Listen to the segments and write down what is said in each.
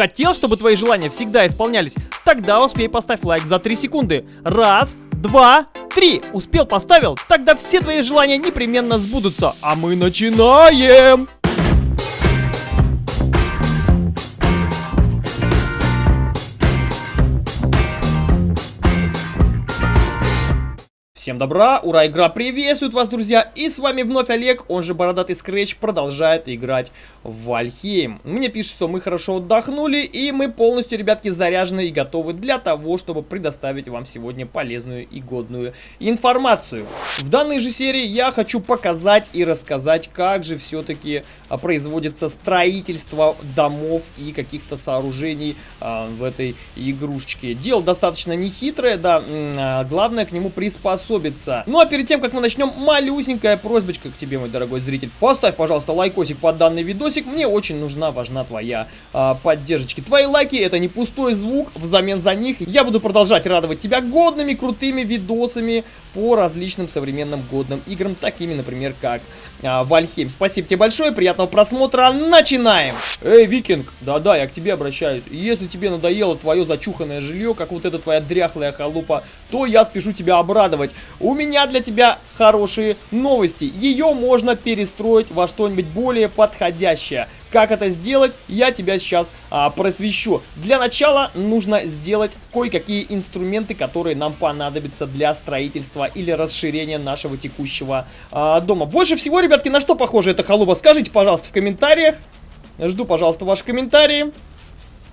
Хотел, чтобы твои желания всегда исполнялись? Тогда успей поставь лайк за 3 секунды. Раз, два, три. Успел, поставил? Тогда все твои желания непременно сбудутся. А мы начинаем! Всем добра, ура, игра приветствует вас, друзья, и с вами вновь Олег, он же Бородатый Скретч, продолжает играть в Вальхейм. Мне пишут, что мы хорошо отдохнули, и мы полностью, ребятки, заряжены и готовы для того, чтобы предоставить вам сегодня полезную и годную информацию. В данной же серии я хочу показать и рассказать, как же все-таки а, производится строительство домов и каких-то сооружений а, в этой игрушечке. Дело достаточно нехитрое, да, а, главное к нему приспособиться приспособиться. Ну а перед тем, как мы начнем, малюсенькая просьбочка к тебе, мой дорогой зритель. Поставь, пожалуйста, лайкосик под данный видосик. Мне очень нужна, важна твоя а, поддержка. Твои лайки это не пустой звук. Взамен за них я буду продолжать радовать тебя годными, крутыми видосами по различным современным годным играм, такими, например, как а, Вальхейм. Спасибо тебе большое, приятного просмотра, начинаем! Эй, Викинг, да-да, я к тебе обращаюсь. Если тебе надоело твое зачуханное жилье, как вот эта твоя дряхлая халупа, то я спешу тебя обрадовать. У меня для тебя хорошие новости. Ее можно перестроить во что-нибудь более подходящее. Как это сделать, я тебя сейчас а, просвещу. Для начала нужно сделать кое-какие инструменты, которые нам понадобятся для строительства или расширения нашего текущего а, дома. Больше всего, ребятки, на что похожа эта халупа? Скажите, пожалуйста, в комментариях. Жду, пожалуйста, ваши комментарии.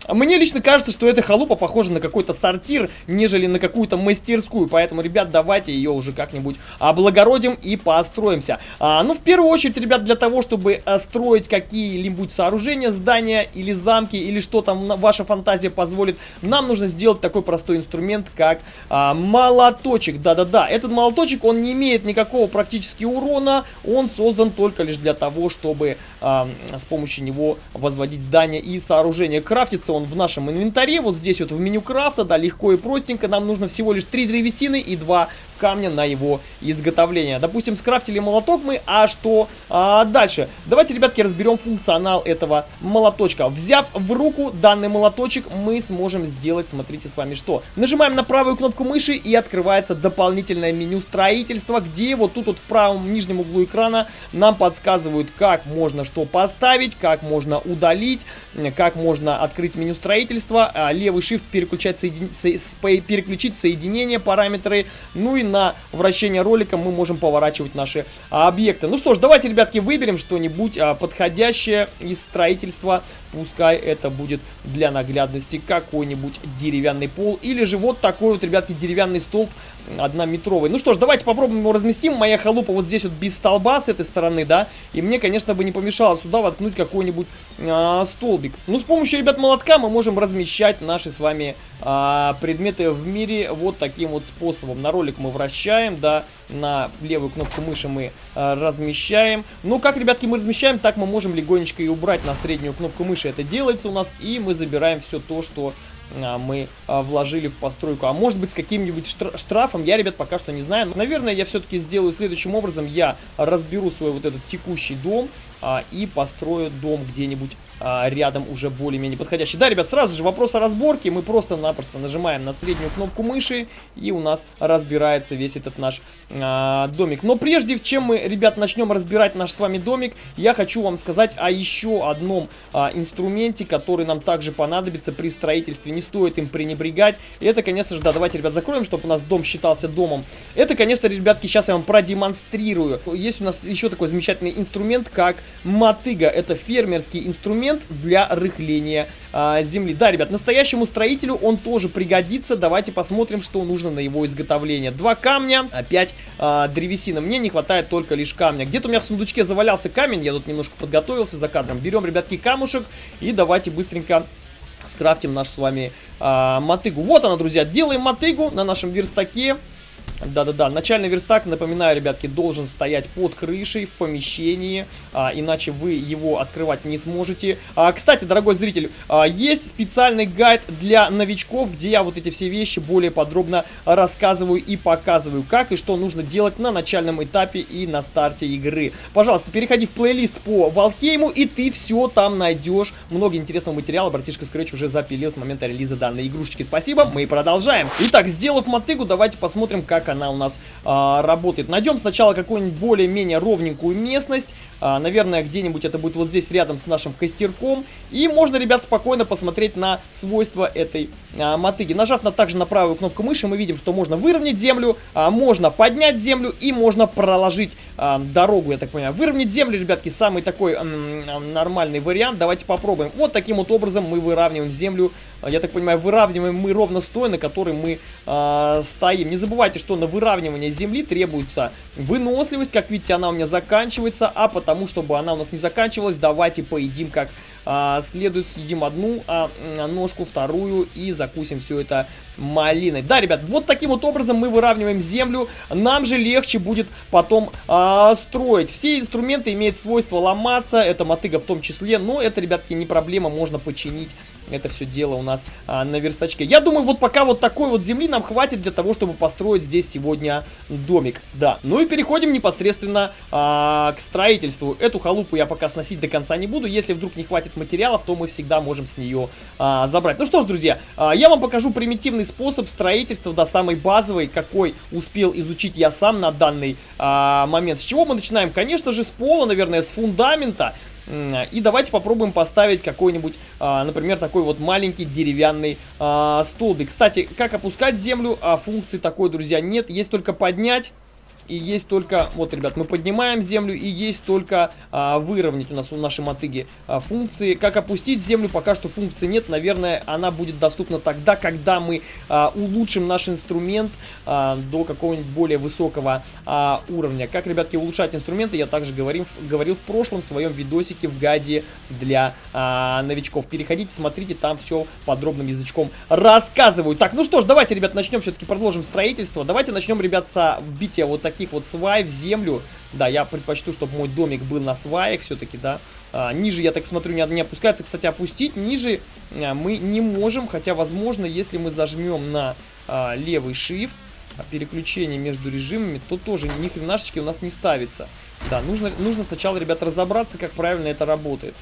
Мне лично кажется, что эта халупа похожа на какой-то сортир, нежели на какую-то мастерскую. Поэтому, ребят, давайте ее уже как-нибудь облагородим и построимся. А, ну, в первую очередь, ребят, для того, чтобы а, строить какие-нибудь сооружения, здания или замки, или что там ваша фантазия позволит, нам нужно сделать такой простой инструмент, как а, молоточек. Да-да-да, этот молоточек, он не имеет никакого практически урона, он создан только лишь для того, чтобы а, с помощью него возводить здания и сооружения. Крафтится он в нашем инвентаре, вот здесь вот в меню крафта, да, легко и простенько. Нам нужно всего лишь 3 древесины и 2 камня на его изготовление. Допустим, скрафтили молоток мы, а что а, дальше? Давайте, ребятки, разберем функционал этого молоточка. Взяв в руку данный молоточек, мы сможем сделать, смотрите с вами что. Нажимаем на правую кнопку мыши и открывается дополнительное меню строительства, где вот тут вот в правом нижнем углу экрана нам подсказывают, как можно что поставить, как можно удалить, как можно открыть меню строительства. А, левый shift переключать, соедин... переключить соединение, параметры, ну и на вращение ролика мы можем поворачивать наши а, объекты. Ну что ж, давайте, ребятки, выберем что-нибудь а, подходящее из строительства. Пускай это будет для наглядности какой-нибудь деревянный пол. Или же вот такой вот, ребятки, деревянный столб однометровый. Ну что ж, давайте попробуем его разместим. Моя халупа вот здесь вот без столба с этой стороны, да. И мне, конечно, бы не помешало сюда воткнуть какой-нибудь а, столбик. Ну, с помощью, ребят, молотка мы можем размещать наши с вами а, предметы в мире вот таким вот способом. На ролик мы вращаем, да, на левую кнопку мыши мы а, размещаем. Ну, как, ребятки, мы размещаем, так мы можем легонечко и убрать на среднюю кнопку мыши. Это делается у нас, и мы забираем все то, что а, мы а, вложили в постройку. А может быть с каким-нибудь штрафом, я, ребят, пока что не знаю. наверное, я все-таки сделаю следующим образом. Я разберу свой вот этот текущий дом а, и построю дом где-нибудь а, рядом уже более-менее подходящий. Да, ребят, сразу же вопрос о разборке. Мы просто-напросто нажимаем на среднюю кнопку мыши, и у нас разбирается весь этот наш а, домик. Но прежде чем мы, ребят, начнем разбирать наш с вами домик, я хочу вам сказать о еще одном а, инструменте, который нам также понадобится при строительстве. Не стоит им пренебрегать. Это, конечно же, да, давайте, ребят, закроем, чтобы у нас дом считался домом. Это, конечно, ребятки, сейчас я вам продемонстрирую. Есть у нас еще такой замечательный инструмент, как мотыга. Это фермерский инструмент инструмент для рыхления а, земли. Да, ребят, настоящему строителю он тоже пригодится. Давайте посмотрим, что нужно на его изготовление. Два камня, опять а, древесина. Мне не хватает только лишь камня. Где-то у меня в сундучке завалялся камень, я тут немножко подготовился за кадром. Берем, ребятки, камушек и давайте быстренько скрафтим нашу с вами а, мотыгу. Вот она, друзья, делаем мотыгу на нашем верстаке. Да-да-да, начальный верстак, напоминаю, ребятки, должен стоять под крышей в помещении, а, иначе вы его открывать не сможете. А, кстати, дорогой зритель, а, есть специальный гайд для новичков, где я вот эти все вещи более подробно рассказываю и показываю, как и что нужно делать на начальном этапе и на старте игры. Пожалуйста, переходи в плейлист по Валхейму, и ты все там найдешь. Много интересного материала братишка Scratch уже запилил с момента релиза данной игрушечки. Спасибо, мы продолжаем. Итак, сделав мотыгу, давайте посмотрим, как она у нас а, работает. Найдем сначала какую-нибудь более-менее ровненькую местность. А, наверное, где-нибудь это будет вот здесь рядом с нашим костерком. И можно, ребят, спокойно посмотреть на свойства этой а, мотыги. Нажав на, также на правую кнопку мыши, мы видим, что можно выровнять землю, а, можно поднять землю и можно проложить а, дорогу, я так понимаю. Выровнять землю, ребятки, самый такой нормальный вариант. Давайте попробуем. Вот таким вот образом мы выравниваем землю. Я так понимаю, выравниваем мы ровно с на которой мы а, стоим. Не забывайте, что на выравнивание земли требуется выносливость. Как видите, она у меня заканчивается, а потом тому, чтобы она у нас не заканчивалась, давайте поедим как а, следует. Съедим одну а, ножку, вторую и закусим все это малиной. Да, ребят, вот таким вот образом мы выравниваем землю. Нам же легче будет потом а, строить. Все инструменты имеют свойство ломаться, это мотыга в том числе, но это, ребятки, не проблема, можно починить это все дело у нас а, на верстачке. Я думаю, вот пока вот такой вот земли нам хватит для того, чтобы построить здесь сегодня домик. Да, ну и переходим непосредственно а, к строительству. Эту халупу я пока сносить до конца не буду. Если вдруг не хватит материалов, то мы всегда можем с нее а, забрать. Ну что ж, друзья, а, я вам покажу примитивный способ строительства, да, самый базовый, какой успел изучить я сам на данный а, момент. С чего мы начинаем? Конечно же, с пола, наверное, с фундамента. И давайте попробуем поставить какой-нибудь, а, например, такой вот маленький деревянный а, столбик. Кстати, как опускать землю, а функции такой, друзья, нет. Есть только поднять и есть только, вот, ребят, мы поднимаем землю, и есть только а, выровнять у нас у нашей мотыги а, функции. Как опустить землю, пока что функции нет. Наверное, она будет доступна тогда, когда мы а, улучшим наш инструмент а, до какого-нибудь более высокого а, уровня. Как, ребятки, улучшать инструменты, я также говорим, говорил в прошлом своем видосике в гайде для а, новичков. Переходите, смотрите, там все подробным язычком рассказываю. Так, ну что ж, давайте, ребят, начнем все-таки, продолжим строительство. Давайте начнем, ребят, с бития вот таких таких вот свай в землю. Да, я предпочту, чтобы мой домик был на сваях все-таки, да. А, ниже, я так смотрю, не, не опускается. Кстати, опустить ниже а, мы не можем, хотя, возможно, если мы зажмем на а, левый shift, а, переключение между режимами, то тоже ни хренашечки у нас не ставится. Да, нужно, нужно сначала, ребят, разобраться, как правильно это работает.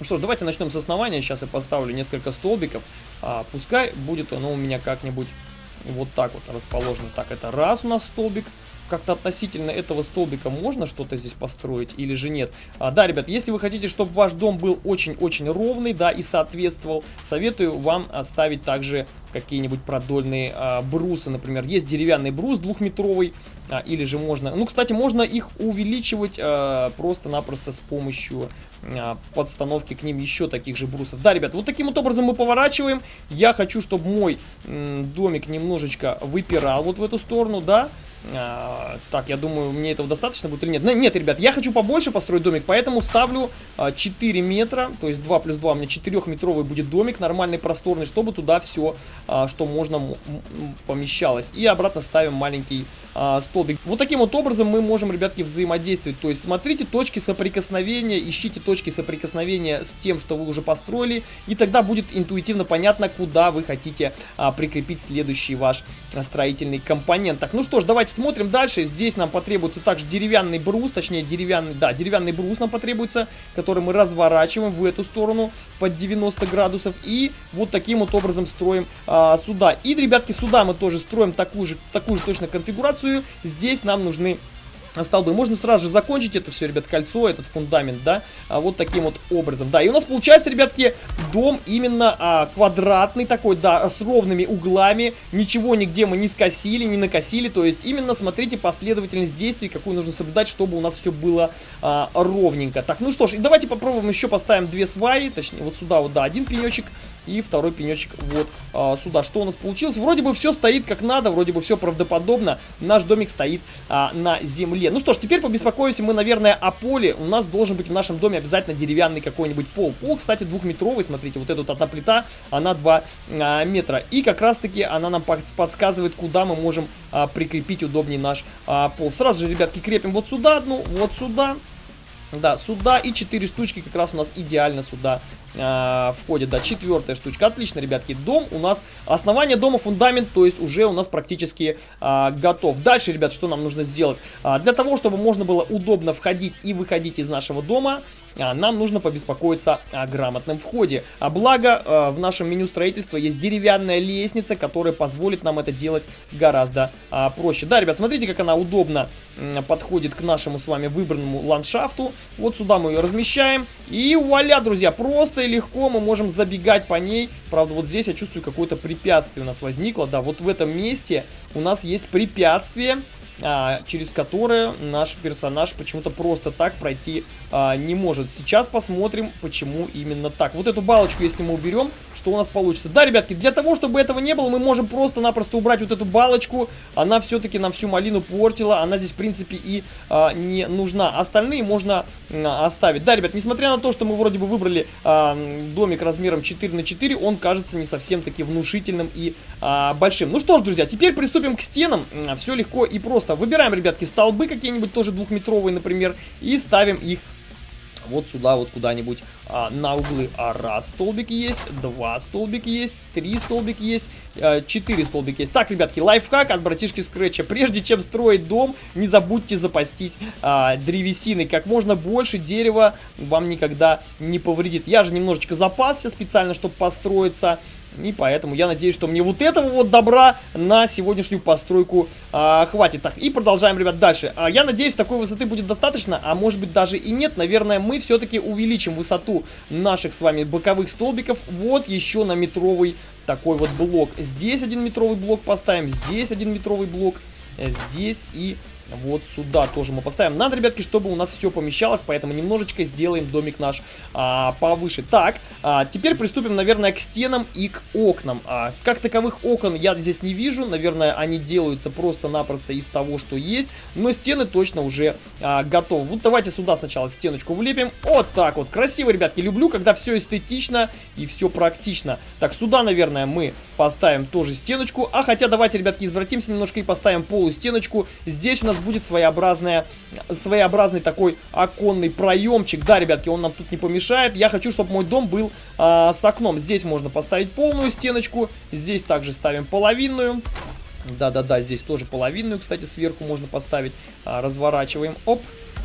Ну что ж, давайте начнем с основания. Сейчас я поставлю несколько столбиков. А, пускай будет оно у меня как-нибудь вот так вот расположено. Так, это раз у нас столбик как-то относительно этого столбика можно что-то здесь построить или же нет. А, да, ребят, если вы хотите, чтобы ваш дом был очень-очень ровный, да, и соответствовал, советую вам оставить также какие-нибудь продольные а, брусы, например. Есть деревянный брус двухметровый, а, или же можно... Ну, кстати, можно их увеличивать а, просто-напросто с помощью а, подстановки к ним еще таких же брусов. Да, ребят, вот таким вот образом мы поворачиваем. Я хочу, чтобы мой домик немножечко выпирал вот в эту сторону, да. А, так, я думаю, мне этого достаточно будет или нет? Нет, ребят, я хочу побольше построить домик, поэтому ставлю а, 4 метра, то есть 2 плюс 2 у меня 4-метровый будет домик, нормальный, просторный, чтобы туда все, а, что можно, помещалось. И обратно ставим маленький а, столбик. Вот таким вот образом мы можем, ребятки, взаимодействовать. То есть смотрите точки соприкосновения, ищите точки соприкосновения с тем, что вы уже построили, и тогда будет интуитивно понятно, куда вы хотите а, прикрепить следующий ваш строительный компонент. Так, ну что ж, давайте смотрим дальше. Здесь нам потребуется также деревянный брус, точнее деревянный, да, деревянный брус нам потребуется, который мы разворачиваем в эту сторону под 90 градусов и вот таким вот образом строим а, сюда. И, ребятки, сюда мы тоже строим такую же, такую же точно конфигурацию. Здесь нам нужны столбы. Можно сразу же закончить это все, ребят, кольцо, этот фундамент, да, а вот таким вот образом. Да, и у нас получается, ребятки, дом именно а, квадратный такой, да, с ровными углами, ничего нигде мы не скосили, не накосили, то есть именно смотрите последовательность действий, какую нужно соблюдать, чтобы у нас все было а, ровненько. Так, ну что ж, и давайте попробуем еще поставим две сваи, точнее, вот сюда вот, да, один пенечек и второй пенечек вот а, сюда. Что у нас получилось? Вроде бы все стоит как надо, вроде бы все правдоподобно, наш домик стоит а, на земле. Ну что ж, теперь побеспокоимся мы, наверное, о поле. У нас должен быть в нашем доме обязательно деревянный какой-нибудь пол. Пол, кстати, двухметровый, смотрите, вот эта вот одна плита, она 2 а, метра. И как раз-таки она нам подсказывает, куда мы можем а, прикрепить удобнее наш а, пол. Сразу же, ребятки, крепим вот сюда одну, вот сюда. Да, сюда и 4 штучки как раз у нас идеально сюда э, входит, да, четвертая штучка. Отлично, ребятки, дом у нас, основание дома, фундамент, то есть уже у нас практически э, готов. Дальше, ребят, что нам нужно сделать? Э, для того, чтобы можно было удобно входить и выходить из нашего дома, э, нам нужно побеспокоиться о грамотном входе. А благо, э, в нашем меню строительства есть деревянная лестница, которая позволит нам это делать гораздо э, проще. Да, ребят, смотрите, как она удобно э, подходит к нашему с вами выбранному ландшафту. Вот сюда мы ее размещаем. И вуаля, друзья, просто и легко мы можем забегать по ней. Правда, вот здесь я чувствую какое-то препятствие у нас возникло. Да, вот в этом месте у нас есть препятствие через которое наш персонаж почему-то просто так пройти а, не может. Сейчас посмотрим, почему именно так. Вот эту балочку, если мы уберем, что у нас получится. Да, ребятки, для того, чтобы этого не было, мы можем просто-напросто убрать вот эту балочку. Она все-таки нам всю малину портила. Она здесь, в принципе, и а, не нужна. Остальные можно а, оставить. Да, ребят, несмотря на то, что мы вроде бы выбрали а, домик размером 4 на 4, он кажется не совсем таки внушительным и а, большим. Ну что ж, друзья, теперь приступим к стенам. Все легко и просто просто. Выбираем, ребятки, столбы какие-нибудь, тоже двухметровые, например, и ставим их вот сюда вот куда-нибудь а, на углы. А раз столбики есть, два столбики есть, три столбики есть, а, четыре столбики есть. Так, ребятки, лайфхак от братишки Скретча. Прежде чем строить дом, не забудьте запастись а, древесиной. Как можно больше дерева вам никогда не повредит. Я же немножечко запасся специально, чтобы построиться. И поэтому я надеюсь, что мне вот этого вот добра на сегодняшнюю постройку а, хватит. Так, и продолжаем, ребят, дальше. А, я надеюсь, такой высоты будет достаточно, а может быть даже и нет. Наверное, мы все-таки увеличим высоту наших с вами боковых столбиков вот еще на метровый такой вот блок. Здесь один метровый блок поставим, здесь один метровый блок, э, здесь и вот сюда тоже мы поставим. Надо, ребятки, чтобы у нас все помещалось, поэтому немножечко сделаем домик наш а, повыше. Так, а, теперь приступим, наверное, к стенам и к окнам. А, как таковых окон я здесь не вижу. Наверное, они делаются просто-напросто из того, что есть. Но стены точно уже а, готовы. Вот давайте сюда сначала стеночку влепим. Вот так вот. Красиво, ребятки. Люблю, когда все эстетично и все практично. Так, сюда, наверное, мы поставим тоже стеночку. А хотя давайте, ребятки, извратимся немножко и поставим полустеночку. Здесь у нас будет своеобразная, своеобразный такой оконный проемчик. Да, ребятки, он нам тут не помешает. Я хочу, чтобы мой дом был а, с окном. Здесь можно поставить полную стеночку. Здесь также ставим половинную. Да-да-да, здесь тоже половинную, кстати, сверху можно поставить. А, разворачиваем. Оп.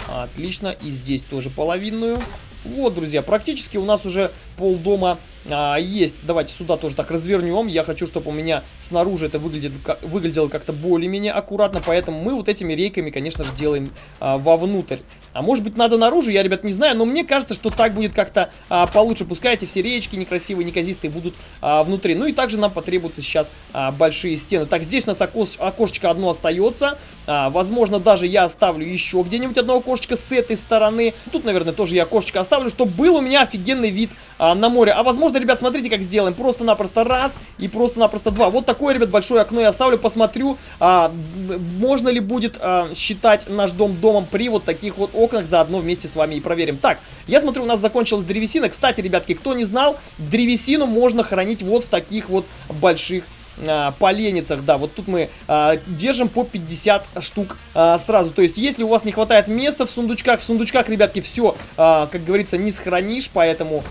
Отлично. И здесь тоже половинную. Вот, друзья, практически у нас уже пол дома а, есть. Давайте сюда тоже так развернем. Я хочу, чтобы у меня снаружи это выглядит, как, выглядело как-то более-менее аккуратно, поэтому мы вот этими рейками, конечно же, делаем а, вовнутрь. А может быть надо наружу, я, ребят, не знаю, но мне кажется, что так будет как-то а, получше. Пускай эти все речки некрасивые, неказистые будут а, внутри. Ну и также нам потребуются сейчас а, большие стены. Так, здесь у нас окос окошечко одно остается. А, возможно, даже я оставлю еще где-нибудь одно окошечко с этой стороны. Тут, наверное, тоже я окошечко оставлю, чтобы был у меня офигенный вид а, на море. А возможно, ребят, смотрите, как сделаем. Просто-напросто раз и просто-напросто два. Вот такое, ребят, большое окно я оставлю. Посмотрю, а, можно ли будет а, считать наш дом домом при вот таких вот окнах. Заодно вместе с вами и проверим. Так, я смотрю, у нас закончилась древесина. Кстати, ребятки, кто не знал, древесину можно хранить вот в таких вот больших а, поленницах, да, вот тут мы а, держим по 50 штук а, сразу, то есть если у вас не хватает места в сундучках, в сундучках, ребятки, все, а, как говорится, не сохранишь, поэтому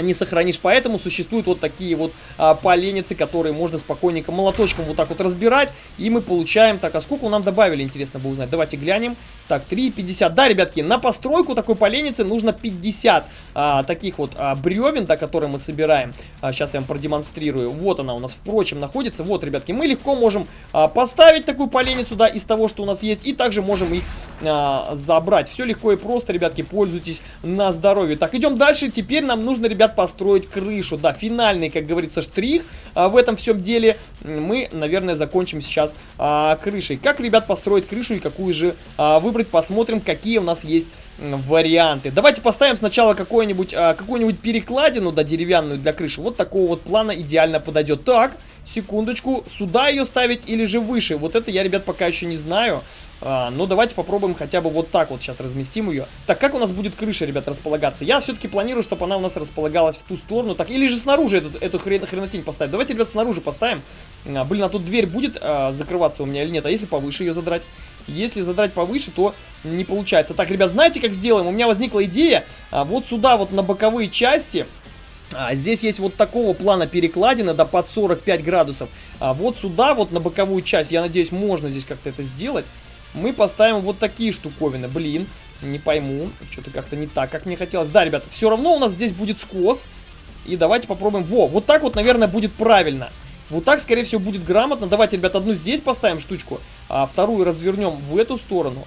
не сохранишь. Поэтому существуют вот такие вот а, поленницы, которые можно спокойненько молоточком вот так вот разбирать. И мы получаем... Так, а сколько нам добавили, интересно бы узнать. Давайте глянем. Так, 3,50. Да, ребятки, на постройку такой поленницы нужно 50 а, таких вот а, бревен, да, которые мы собираем. А, сейчас я вам продемонстрирую. Вот она у нас, впрочем, находится. Вот, ребятки, мы легко можем а, поставить такую поленницу, да, из того, что у нас есть. И также можем их а, забрать. Все легко и просто, ребятки, пользуйтесь на здоровье. Так, идем дальше. Теперь нам нужно, ребят, ребят, построить крышу. Да, финальный, как говорится, штрих а, в этом всем деле. Мы, наверное, закончим сейчас а, крышей. Как, ребят, построить крышу и какую же а, выбрать, посмотрим, какие у нас есть варианты. Давайте поставим сначала какую-нибудь а, какую-нибудь перекладину, да, деревянную для крыши. Вот такого вот плана идеально подойдет. Так, секундочку, сюда ее ставить или же выше? Вот это я, ребят, пока еще не знаю. А, но давайте попробуем хотя бы вот так вот сейчас разместим ее. Так, как у нас будет крыша, ребят, располагаться? Я все-таки планирую, чтобы она у нас располагалась в ту сторону. Так, или же снаружи этот, эту хрен, хренотень поставить. Давайте, ребят, снаружи поставим. А, блин, а тут дверь будет а, закрываться у меня или нет? А если повыше ее задрать? Если задрать повыше, то не получается. Так, ребят, знаете, как сделаем? У меня возникла идея. А, вот сюда вот на боковые части а, здесь есть вот такого плана перекладины, да, под 45 градусов. А вот сюда, вот на боковую часть, я надеюсь, можно здесь как-то это сделать. Мы поставим вот такие штуковины. Блин, не пойму, что-то как-то не так, как мне хотелось. Да, ребята, все равно у нас здесь будет скос. И давайте попробуем. Во, вот так вот, наверное, будет правильно. Вот так, скорее всего, будет грамотно. Давайте, ребят, одну здесь поставим штучку, а вторую развернем в эту сторону.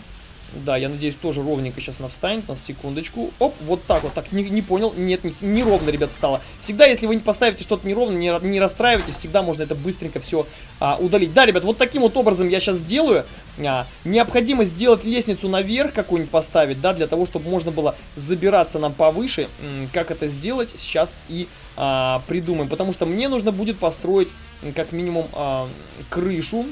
Да, я надеюсь, тоже ровненько сейчас она встанет. На секундочку. Оп, вот так вот. Так, не, не понял. Нет, не, неровно, ребят, стало. Всегда, если вы не поставите что-то неровно, не, не расстраивайте, всегда можно это быстренько все а, удалить. Да, ребят, вот таким вот образом я сейчас сделаю. А, необходимо сделать лестницу наверх какую-нибудь поставить, да, для того, чтобы можно было забираться нам повыше. Как это сделать, сейчас и а, придумаем. Потому что мне нужно будет построить, как минимум, а, крышу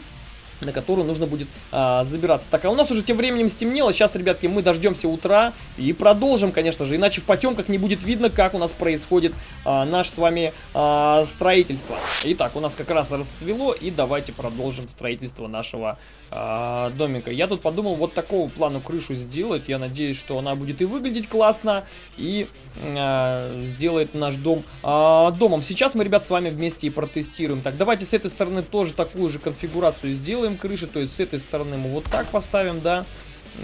на которую нужно будет а, забираться. Так, а у нас уже тем временем стемнело. Сейчас, ребятки, мы дождемся утра и продолжим, конечно же. Иначе в потемках не будет видно, как у нас происходит а, наше с вами а, строительство. Итак, у нас как раз расцвело. И давайте продолжим строительство нашего а, домика. Я тут подумал вот такого плану крышу сделать. Я надеюсь, что она будет и выглядеть классно, и а, сделает наш дом а, домом. Сейчас мы, ребят, с вами вместе и протестируем. Так, давайте с этой стороны тоже такую же конфигурацию сделаем крыши. То есть с этой стороны мы вот так поставим, да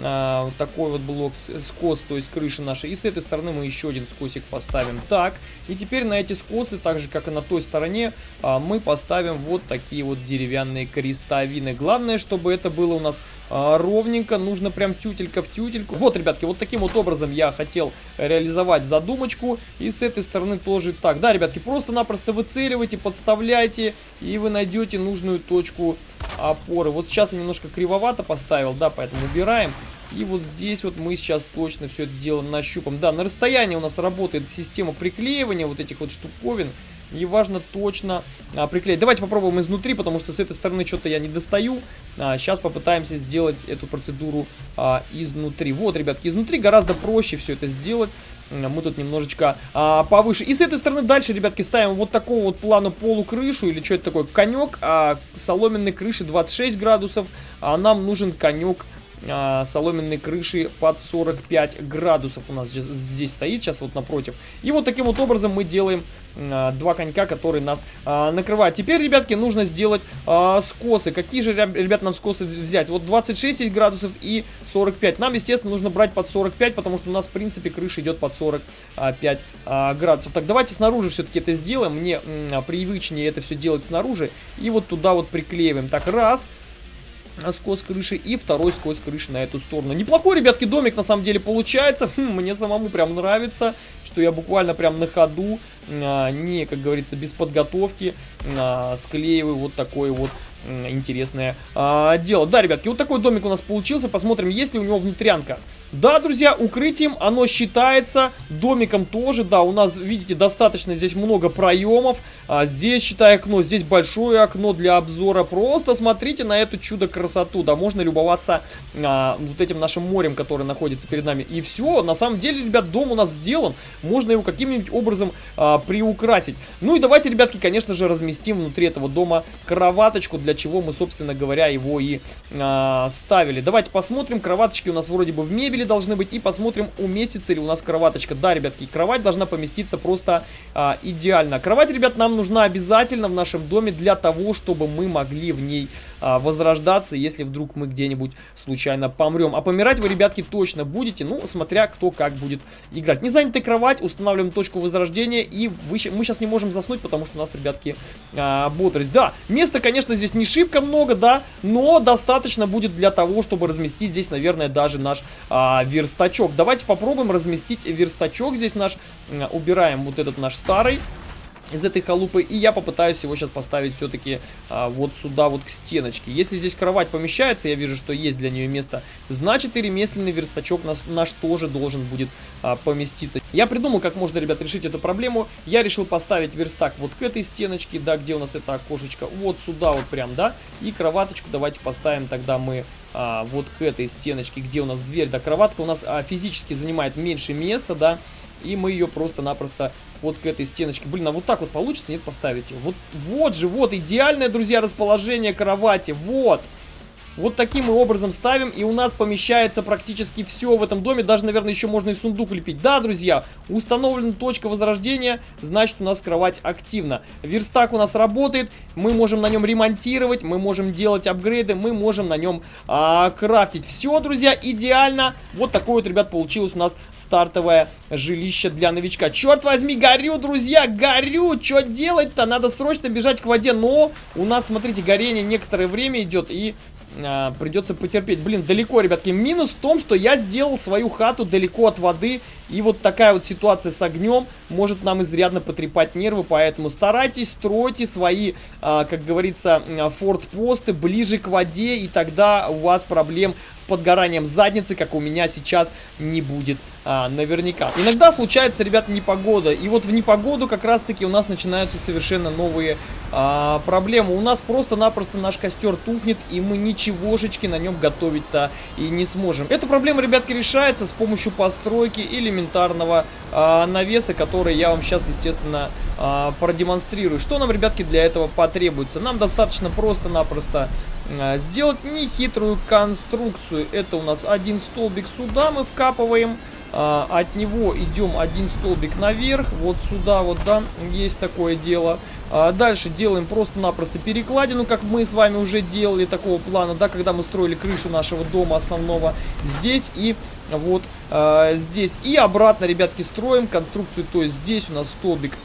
а, вот такой вот блок скос, то есть крыши нашей. И с этой стороны мы еще один скосик поставим. Так, и теперь на эти скосы, так же как и на той стороне, а, мы поставим вот такие вот деревянные крестовины. Главное, чтобы это было у нас а, ровненько, нужно прям тютелька в тютельку. Вот, ребятки, вот таким вот образом я хотел реализовать задумочку. И с этой стороны тоже так. Да, ребятки, просто-напросто выцеливайте, подставляйте, и вы найдете нужную точку опоры. Вот сейчас я немножко кривовато поставил, да, поэтому убираем. И вот здесь вот мы сейчас точно все это дело нащупаем. Да, на расстоянии у нас работает система приклеивания вот этих вот штуковин. И важно точно а, приклеить. Давайте попробуем изнутри, потому что с этой стороны что-то я не достаю. А, сейчас попытаемся сделать эту процедуру а, изнутри. Вот, ребятки, изнутри гораздо проще все это сделать. Мы тут немножечко а, повыше. И с этой стороны дальше, ребятки, ставим вот такого вот плана полукрышу. Или что это такое? Конек а, соломенной крыши 26 градусов. А нам нужен конек а, соломенной крыши под 45 градусов у нас здесь, стоит, сейчас вот напротив. И вот таким вот образом мы делаем а, два конька, которые нас а, накрывают. Теперь, ребятки, нужно сделать а, скосы. Какие же, ребят, нам скосы взять? Вот 26 градусов и 45. Нам, естественно, нужно брать под 45, потому что у нас, в принципе, крыша идет под 45 а, градусов. Так, давайте снаружи все-таки это сделаем. Мне привычнее это все делать снаружи. И вот туда вот приклеиваем. Так, раз. Раз скос крыши и второй скос крыши на эту сторону. Неплохой, ребятки, домик на самом деле получается. Хм, мне самому прям нравится, что я буквально прям на ходу, а, не, как говорится, без подготовки а, склеиваю вот такой вот интересное а, дело. Да, ребятки, вот такой домик у нас получился. Посмотрим, есть ли у него внутрянка. Да, друзья, укрытием оно считается, домиком тоже, да, у нас, видите, достаточно здесь много проемов, а здесь, считай, окно, здесь большое окно для обзора, просто смотрите на эту чудо-красоту, да, можно любоваться а, вот этим нашим морем, которое находится перед нами, и все, на самом деле, ребят, дом у нас сделан, можно его каким-нибудь образом а, приукрасить. Ну и давайте, ребятки, конечно же, разместим внутри этого дома кроваточку, для чего мы, собственно говоря, его и а, ставили. Давайте посмотрим, кроваточки у нас вроде бы в мебели, должны быть. И посмотрим, уместится ли у нас кроваточка. Да, ребятки, кровать должна поместиться просто а, идеально. Кровать, ребят, нам нужна обязательно в нашем доме для того, чтобы мы могли в ней а, возрождаться, если вдруг мы где-нибудь случайно помрем. А помирать вы, ребятки, точно будете, ну, смотря кто как будет играть. Не занятая кровать, устанавливаем точку возрождения, и вы, мы сейчас не можем заснуть, потому что у нас, ребятки, а, бодрость. Да, места, конечно, здесь не шибко много, да, но достаточно будет для того, чтобы разместить здесь, наверное, даже наш а, верстачок. Давайте попробуем разместить верстачок здесь наш. Убираем вот этот наш старый. Из этой халупы. И я попытаюсь его сейчас поставить все-таки а, вот сюда, вот к стеночке. Если здесь кровать помещается, я вижу, что есть для нее место, значит и ремесленный верстачок наш, наш тоже должен будет а, поместиться. Я придумал, как можно, ребят, решить эту проблему. Я решил поставить верстак вот к этой стеночке, да, где у нас это окошечко, вот сюда вот прям, да. И кроваточку давайте поставим тогда мы а, вот к этой стеночке, где у нас дверь, да, кроватка у нас а, физически занимает меньше места, да. И мы ее просто-напросто вот к этой стеночке. Блин, а вот так вот получится, нет, поставить? Вот, вот же, вот, идеальное, друзья, расположение кровати, вот. Вот таким мы образом ставим, и у нас помещается практически все в этом доме. Даже, наверное, еще можно и сундук лепить. Да, друзья, установлена точка возрождения, значит, у нас кровать активна. Верстак у нас работает, мы можем на нем ремонтировать, мы можем делать апгрейды, мы можем на нем а, крафтить. Все, друзья, идеально. Вот такое вот, ребят, получилось у нас стартовое жилище для новичка. Черт возьми, горю, друзья, горю! Что делать-то? Надо срочно бежать к воде, но у нас, смотрите, горение некоторое время идет, и а, придется потерпеть. Блин, далеко, ребятки. Минус в том, что я сделал свою хату далеко от воды. И вот такая вот ситуация с огнем может нам изрядно потрепать нервы. Поэтому старайтесь, стройте свои, а, как говорится, фортпосты ближе к воде. И тогда у вас проблем с подгоранием задницы, как у меня сейчас, не будет а, наверняка. Иногда случается, ребят, непогода. И вот в непогоду как раз-таки у нас начинаются совершенно новые а, проблемы. У нас просто-напросто наш костер тухнет, и мы ничегошечки на нем готовить-то и не сможем. Эта проблема, ребятки, решается с помощью постройки элементарного а, навеса, который я вам сейчас, естественно, а, продемонстрирую. Что нам, ребятки, для этого потребуется? Нам достаточно просто-напросто а, сделать нехитрую конструкцию. Это у нас один столбик сюда мы вкапываем. А, от него идем один столбик наверх, вот сюда вот, да, есть такое дело. А, дальше делаем просто-напросто перекладину, как мы с вами уже делали такого плана, да, когда мы строили крышу нашего дома основного здесь и вот а, здесь. И обратно, ребятки, строим конструкцию, то есть здесь у нас столбик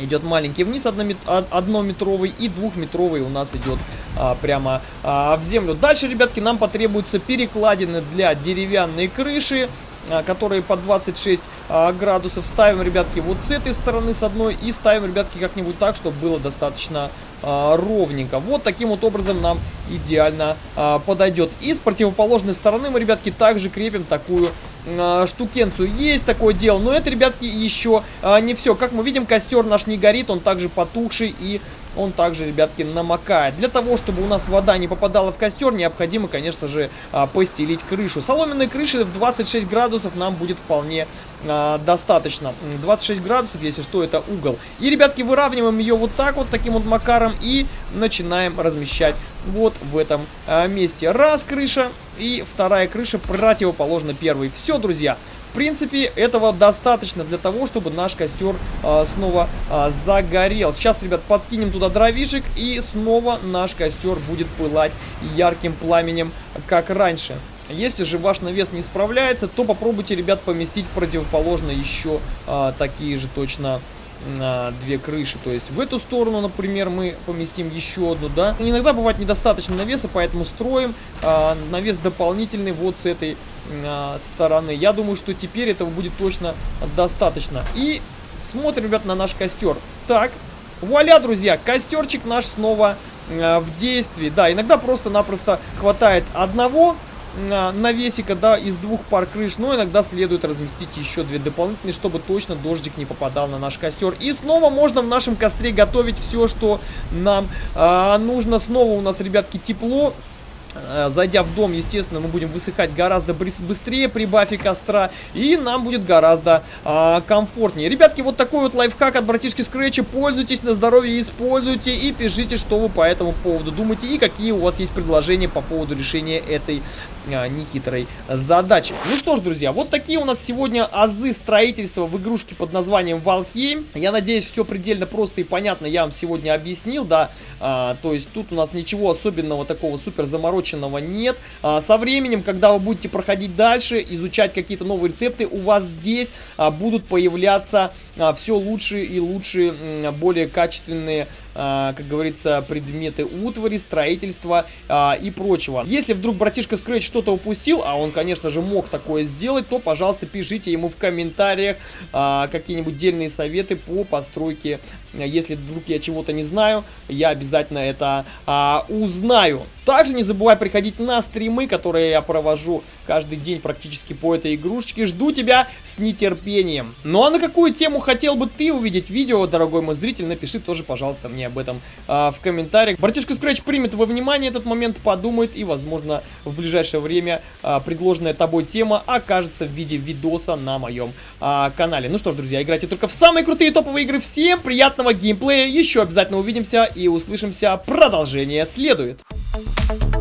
идет маленький вниз однометровый и двухметровый у нас идет а, прямо а, в землю. Дальше, ребятки, нам потребуются перекладины для деревянной крыши. А, которые по 26 а, градусов. Ставим, ребятки, вот с этой стороны, с одной. И ставим, ребятки, как-нибудь так, чтобы было достаточно а, ровненько. Вот таким вот образом нам идеально а, подойдет. И с противоположной стороны мы, ребятки, также крепим такую а, штукенцию. Есть такое дело, но это, ребятки, еще не все. Как мы видим, костер наш не горит, он также потухший и он также, ребятки, намокает. Для того, чтобы у нас вода не попадала в костер, необходимо, конечно же, постелить крышу. Соломенной крыши в 26 градусов нам будет вполне а, достаточно. 26 градусов, если что, это угол. И, ребятки, выравниваем ее вот так вот, таким вот макаром, и начинаем размещать вот в этом а, месте. Раз крыша, и вторая крыша противоположна первой. Все, друзья принципе, этого достаточно для того, чтобы наш костер а, снова а, загорел. Сейчас, ребят, подкинем туда дровишек, и снова наш костер будет пылать ярким пламенем, как раньше. Если же ваш навес не справляется, то попробуйте, ребят, поместить противоположно еще а, такие же точно на две крыши. То есть в эту сторону, например, мы поместим еще одну, да. Иногда бывает недостаточно навеса, поэтому строим а, навес дополнительный вот с этой а, стороны. Я думаю, что теперь этого будет точно достаточно. И смотрим, ребят, на наш костер. Так, вуаля, друзья, костерчик наш снова а, в действии. Да, иногда просто-напросто хватает одного навесика, да, из двух пар крыш, но иногда следует разместить еще две дополнительные, чтобы точно дождик не попадал на наш костер. И снова можно в нашем костре готовить все, что нам а, нужно. Снова у нас, ребятки, тепло. Э, зайдя в дом, естественно, мы будем высыхать гораздо быстрее при бафе костра. И нам будет гораздо а, комфортнее. Ребятки, вот такой вот лайфхак от братишки Скретча. Пользуйтесь на здоровье, используйте и пишите, что вы по этому поводу думаете. И какие у вас есть предложения по поводу решения этой а, нехитрой задачи. Ну что ж, друзья, вот такие у нас сегодня азы строительства в игрушке под названием Valheim. Я надеюсь, все предельно просто и понятно я вам сегодня объяснил, да. А, то есть тут у нас ничего особенного такого супер замороченного просроченного нет. А, со временем, когда вы будете проходить дальше, изучать какие-то новые рецепты, у вас здесь а, будут появляться а, все лучше и лучше, а, более качественные, а, как говорится, предметы утвари, строительства а, и прочего. Если вдруг, братишка Scratch, что-то упустил, а он, конечно же, мог такое сделать, то, пожалуйста, пишите ему в комментариях а, какие-нибудь дельные советы по постройке. Если вдруг я чего-то не знаю, я обязательно это а, узнаю. Также не забывай приходить на стримы, которые я провожу каждый день практически по этой игрушечке. Жду тебя с нетерпением. Ну а на какую тему хотел бы ты увидеть видео, дорогой мой зритель, напиши тоже, пожалуйста, мне об этом а, в комментариях. Братишка Scratch примет во внимание этот момент, подумает и, возможно, в ближайшее время а, предложенная тобой тема окажется в виде видоса на моем а, канале. Ну что ж, друзья, играйте только в самые крутые топовые игры. Всем приятного геймплея, еще обязательно увидимся и услышимся. Продолжение следует. Thank you. thank you